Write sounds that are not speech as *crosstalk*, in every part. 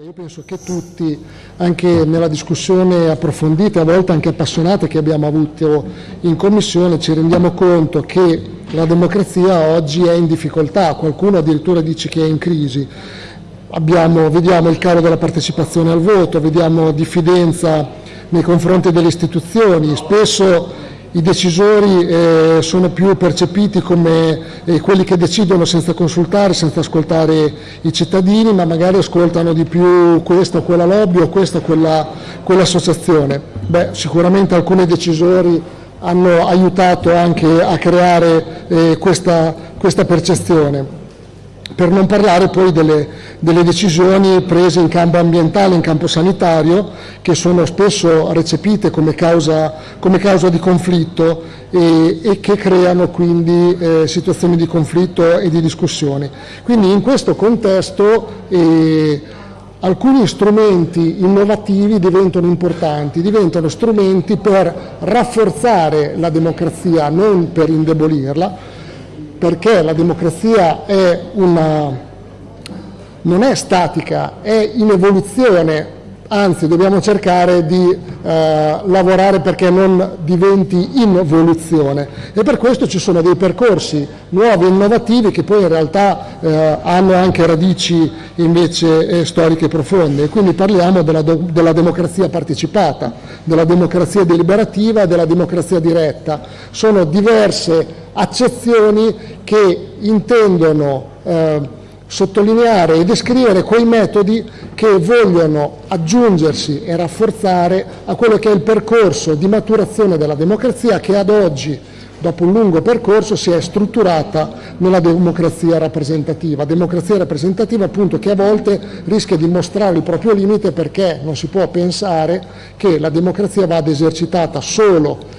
Io penso che tutti, anche nella discussione approfondita, a volte anche appassionata che abbiamo avuto in Commissione, ci rendiamo conto che la democrazia oggi è in difficoltà, qualcuno addirittura dice che è in crisi. Abbiamo, vediamo il calo della partecipazione al voto, vediamo diffidenza nei confronti delle istituzioni, spesso i decisori eh, sono più percepiti come eh, quelli che decidono senza consultare, senza ascoltare i cittadini, ma magari ascoltano di più questa o quella lobby o questa o quella, quell'associazione. Sicuramente alcuni decisori hanno aiutato anche a creare eh, questa, questa percezione per non parlare poi delle, delle, decisioni prese in campo ambientale, in campo sanitario, che sono spesso recepite come causa, come causa di conflitto e, e, che creano quindi eh, situazioni di conflitto e di discussione. Quindi in questo contesto eh, alcuni strumenti innovativi diventano importanti, diventano strumenti per rafforzare la democrazia, non per indebolirla, perché la democrazia è una, non è statica, è in evoluzione, anzi dobbiamo cercare di eh, lavorare perché non diventi involuzione e per questo ci sono dei percorsi nuovi e innovativi che poi in realtà eh, hanno anche radici invece eh, storiche profonde quindi parliamo della, della, democrazia partecipata, della democrazia deliberativa e della democrazia diretta. Sono diverse accezioni che intendono eh, sottolineare e descrivere quei metodi che vogliono aggiungersi e rafforzare a quello che è il percorso di maturazione della democrazia che ad oggi, dopo un lungo percorso, si è strutturata nella democrazia rappresentativa. Democrazia rappresentativa appunto che a volte rischia di mostrare il proprio limite perché non si può pensare che la democrazia vada esercitata solo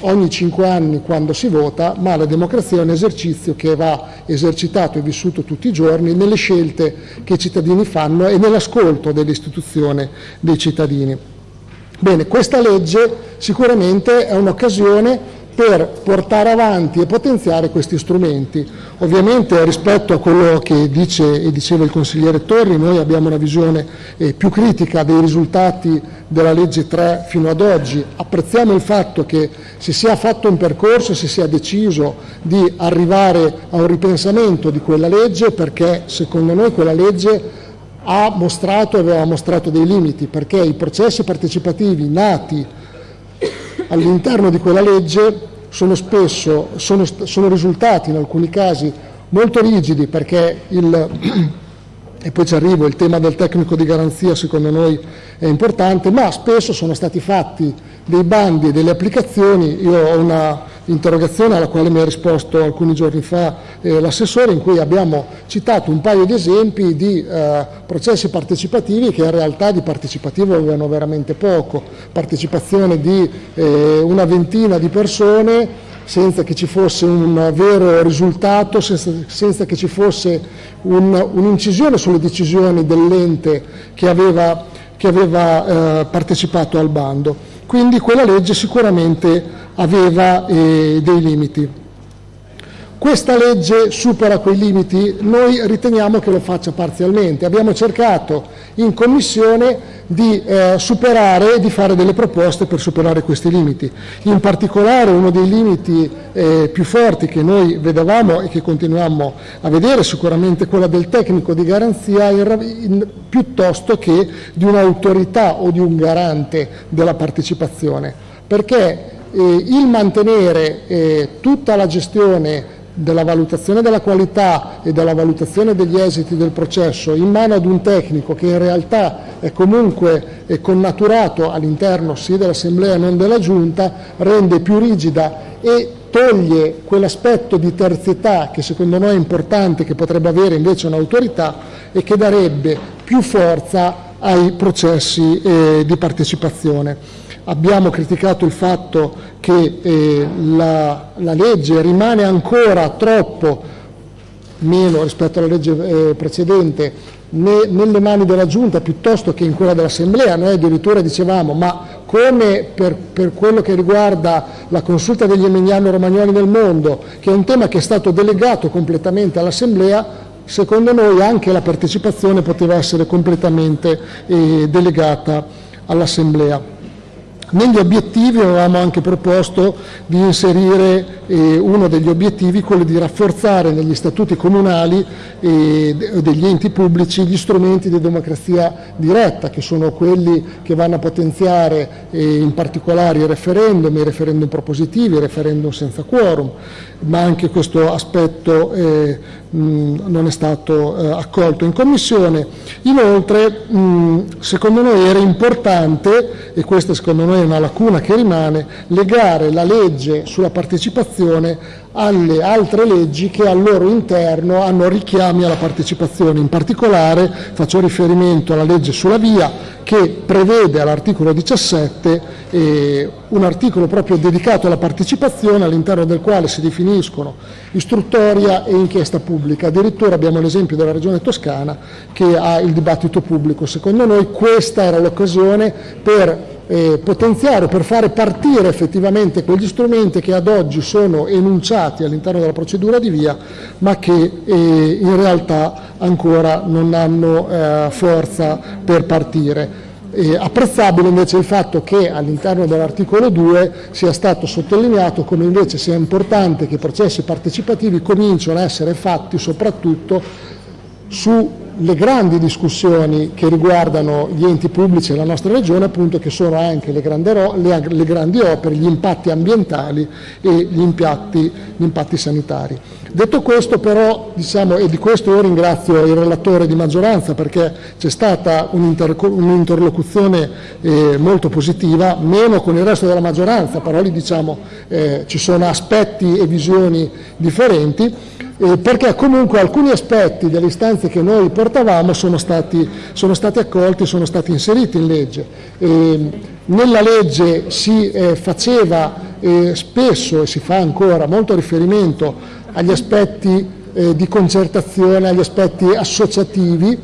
ogni cinque anni quando si vota, ma la democrazia è un esercizio che va esercitato e vissuto tutti i giorni nelle scelte che i cittadini fanno e nell'ascolto dell'istituzione dei cittadini. Bene, questa legge sicuramente è un'occasione per portare avanti e potenziare questi strumenti. Ovviamente rispetto a quello che dice e diceva il consigliere Torri, noi abbiamo una visione eh, più critica dei risultati della legge 3 fino ad oggi. Apprezziamo il fatto che si sia fatto un percorso, si sia deciso di arrivare a un ripensamento di quella legge perché secondo noi quella legge ha mostrato e aveva mostrato dei limiti perché i processi partecipativi nati all'interno di quella legge sono spesso sono, sono risultati in alcuni casi molto rigidi perché il, *clears throat* e poi ci arrivo, il tema del tecnico di garanzia secondo noi è importante, ma spesso sono stati fatti dei bandi e delle applicazioni, io ho una interrogazione alla quale mi ha risposto alcuni giorni fa eh, l'assessore in cui abbiamo citato un paio di esempi di eh, processi partecipativi che in realtà di partecipativo avevano veramente poco, partecipazione di eh, una ventina di persone senza che ci fosse un vero risultato, senza, senza che ci fosse un'incisione un sulle decisioni dell'ente che aveva, che aveva eh, partecipato al bando. Quindi quella legge sicuramente aveva eh, dei limiti. Questa legge supera quei limiti? Noi riteniamo che lo faccia parzialmente. Abbiamo cercato in Commissione di eh, superare e di fare delle proposte per superare questi limiti. In particolare uno dei limiti eh, più forti che noi vedevamo e che continuiamo a vedere, sicuramente quello del tecnico di garanzia in, in, piuttosto che di un'autorità o di un garante della partecipazione. Perché il mantenere eh, tutta la gestione della valutazione della qualità e della valutazione degli esiti del processo in mano ad un tecnico che in realtà è comunque connaturato all'interno sia dell'Assemblea non della Giunta rende più rigida e toglie quell'aspetto di terzietà che secondo noi è importante, che potrebbe avere invece un'autorità e che darebbe più forza ai processi eh, di partecipazione. Abbiamo criticato il fatto che eh, la, la, legge rimane ancora troppo, meno rispetto alla legge eh, precedente, ne, nelle mani della Giunta piuttosto che in quella dell'Assemblea. Noi addirittura dicevamo ma come per, per, quello che riguarda la consulta degli emiliano romagnoli nel mondo, che è un tema che è stato delegato completamente all'Assemblea, secondo noi anche la partecipazione poteva essere completamente eh, delegata all'Assemblea. Negli obiettivi avevamo anche proposto di inserire eh, uno degli obiettivi, quello di rafforzare negli statuti comunali eh, degli enti pubblici gli strumenti di democrazia diretta, che sono quelli che vanno a potenziare eh, in particolare i referendum, i referendum propositivi, i referendum senza quorum, ma anche questo aspetto eh, mh, non è stato eh, accolto in Commissione. Inoltre, mh, secondo noi era importante, e questa secondo noi è una lacuna che rimane, legare la legge sulla partecipazione alle altre leggi che al loro interno hanno richiami alla partecipazione. In particolare faccio riferimento alla legge sulla via che prevede all'articolo 17 eh, un articolo proprio dedicato alla partecipazione all'interno del quale si definiscono istruttoria e inchiesta pubblica. Addirittura abbiamo l'esempio della Regione Toscana che ha il dibattito pubblico. Secondo noi questa era l'occasione per eh, potenziare, per fare partire effettivamente quegli strumenti che ad oggi sono enunciati all'interno della procedura di via, ma che eh, in realtà ancora non hanno eh, forza per partire. Eh, apprezzabile invece il fatto che all'interno dell'articolo 2 sia stato sottolineato come invece sia importante che i processi partecipativi cominciano a essere fatti soprattutto su le grandi discussioni che riguardano gli enti pubblici e la nostra regione, appunto, che sono anche le grandi, le, le grandi opere, gli impatti ambientali e gli impatti, gli impatti sanitari. Detto questo però, diciamo, e di questo io ringrazio il relatore di maggioranza perché c'è stata un'interlocuzione eh, molto positiva, meno con il resto della maggioranza, però lì diciamo, eh, ci sono aspetti e visioni differenti, eh, perché comunque alcuni aspetti delle istanze che noi portavamo sono stati, sono stati accolti, sono stati inseriti in legge. Eh, nella legge si eh, faceva eh, spesso e si fa ancora molto riferimento agli aspetti eh, di concertazione, agli aspetti associativi,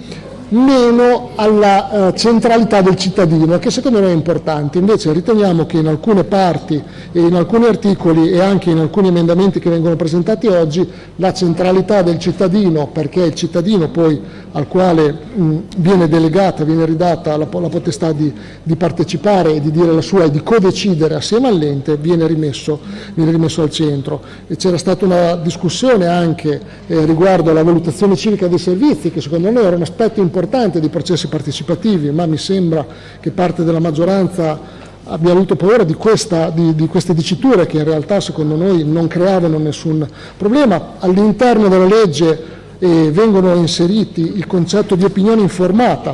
meno alla eh, centralità del cittadino, che secondo noi è importante. Invece riteniamo che in alcune parti, in alcuni articoli e anche in alcuni emendamenti che vengono presentati oggi, la centralità del cittadino, perché il cittadino poi al quale mh, viene delegata, viene ridata la, la potestà di, di, partecipare e di dire la sua e di codecidere assieme all'ente, viene rimesso, viene rimesso al centro. C'era stata una discussione anche eh, riguardo alla valutazione civica dei servizi, che secondo noi era un aspetto importante dei processi partecipativi, ma mi sembra che parte della maggioranza abbia avuto paura di, questa, di, di, queste diciture che in realtà secondo noi non creavano nessun problema. All'interno della legge eh, vengono inseriti il concetto di opinione informata,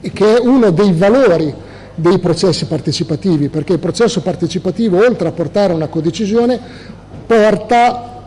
che è uno dei valori dei processi partecipativi, perché il processo partecipativo, oltre a portare a una codecisione, porta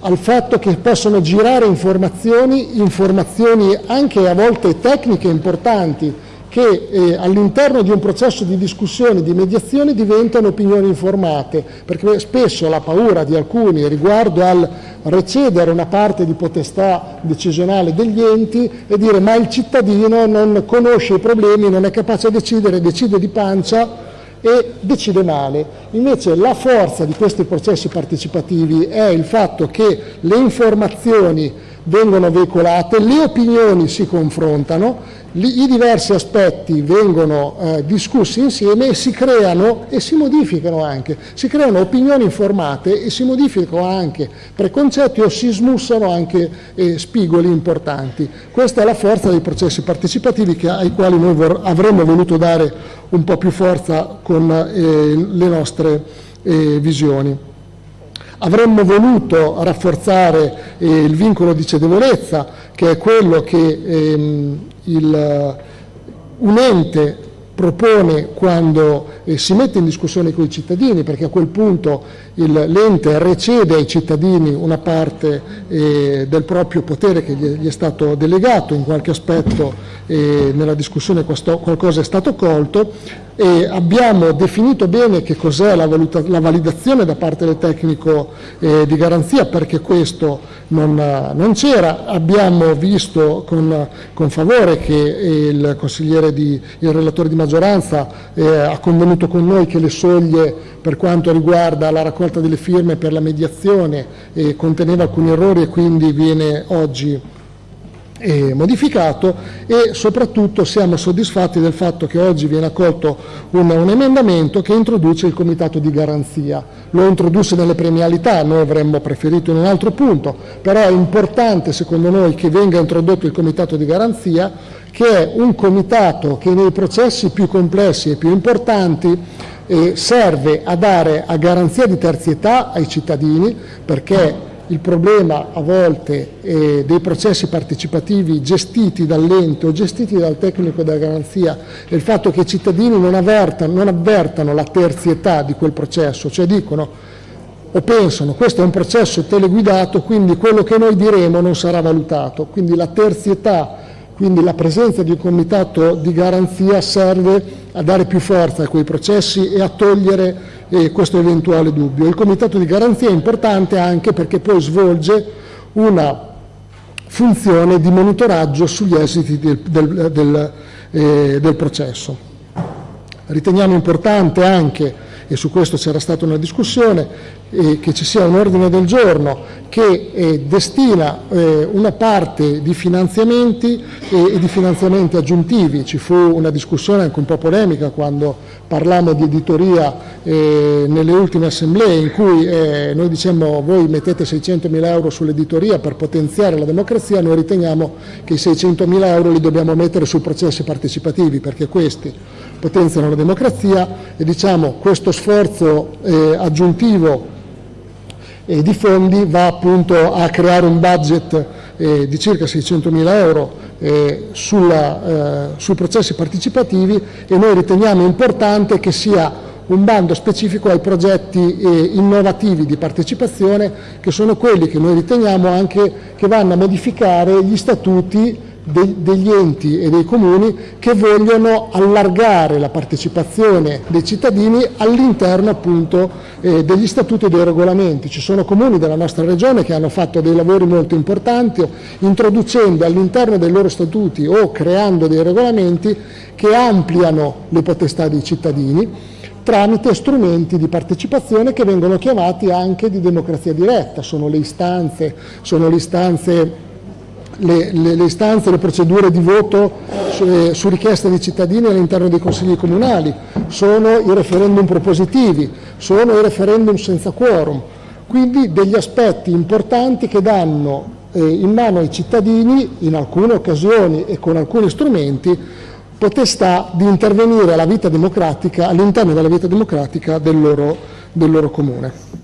al fatto che possono girare informazioni, informazioni anche a volte tecniche importanti, che eh, all'interno di un processo di discussione, di mediazione diventano opinioni informate, perché spesso la paura di alcuni riguardo al recedere una parte di potestà decisionale degli enti e dire ma il cittadino non conosce i problemi, non è capace a decidere, decide di pancia e decide male. Invece la forza di questi processi partecipativi è il fatto che le informazioni vengono veicolate, le opinioni si confrontano, i diversi aspetti vengono eh, discussi insieme e si creano e si modificano anche, si creano opinioni informate e si modificano anche preconcetti o si smussano anche eh, spigoli importanti. Questa è la forza dei processi partecipativi che, ai quali noi avremmo voluto dare un po' più forza con eh, le nostre eh, visioni. Avremmo voluto rafforzare eh, il vincolo di cedevolezza, che è quello che ehm, il, un ente propone quando eh, si mette in discussione con i cittadini, perché a quel punto l'ente recede ai cittadini una parte eh, del proprio potere che gli, è stato delegato, in qualche aspetto eh, nella discussione questo, qualcosa è stato colto, e abbiamo definito bene che cos'è la, la, validazione da parte del tecnico eh, di garanzia perché questo non, non c'era, abbiamo visto con, con favore che il consigliere di, il relatore di maggioranza eh, ha convenuto con noi che le soglie per quanto riguarda la raccolta delle firme per la mediazione eh, conteneva alcuni errori e quindi viene oggi eh, modificato e soprattutto siamo soddisfatti del fatto che oggi viene accolto un, un, emendamento che introduce il comitato di garanzia. Lo introduce nelle premialità, noi avremmo preferito in un altro punto, però è importante secondo noi che venga introdotto il comitato di garanzia che è un comitato che nei processi più complessi e più importanti eh, serve a dare a garanzia di terzietà ai cittadini perché il problema a volte eh, dei processi partecipativi gestiti dall'ente o gestiti dal tecnico della garanzia è il fatto che i cittadini non avvertano, non avvertano la terzietà di quel processo, cioè dicono o pensano questo è un processo teleguidato quindi quello che noi diremo non sarà valutato, quindi la terzietà, quindi la presenza di un comitato di garanzia serve a dare più forza a quei processi e a togliere eh, questo eventuale dubbio. Il comitato di garanzia è importante anche perché poi svolge una funzione di monitoraggio sugli esiti del, del, del, eh, del processo. Riteniamo importante anche e su questo c'era stata una discussione, eh, che ci sia un ordine del giorno che eh, destina eh, una parte di finanziamenti e di finanziamenti aggiuntivi. Ci fu una discussione anche un po' polemica quando parlammo di editoria eh, nelle ultime assemblee in cui eh, noi dicemmo voi mettete 600 mila euro sull'editoria per potenziare la democrazia, noi riteniamo che i 600 mila euro li dobbiamo mettere sui processi partecipativi perché questi potenziano la democrazia e diciamo questo sforzo eh, aggiuntivo eh, di fondi va appunto a creare un budget eh, di circa 600 mila euro eh, sulla, eh, sui processi partecipativi e noi riteniamo importante che sia un bando specifico ai progetti eh, innovativi di partecipazione che sono quelli che noi riteniamo anche che vanno a modificare gli statuti degli enti e dei comuni che vogliono allargare la partecipazione dei cittadini all'interno appunto eh, degli statuti e dei regolamenti. Ci sono comuni della nostra regione che hanno fatto dei lavori molto importanti introducendo all'interno dei loro statuti o creando dei regolamenti che ampliano le potestà dei cittadini tramite strumenti di partecipazione che vengono chiamati anche di democrazia diretta, sono le istanze, sono le istanze le, le, le istanze, le procedure di voto su, eh, su richiesta dei cittadini all'interno dei consigli comunali, sono i referendum propositivi, sono i referendum senza quorum, quindi degli aspetti importanti che danno eh, in mano ai cittadini, in alcune occasioni e con alcuni strumenti, potestà di intervenire all'interno della vita democratica del loro, del loro comune.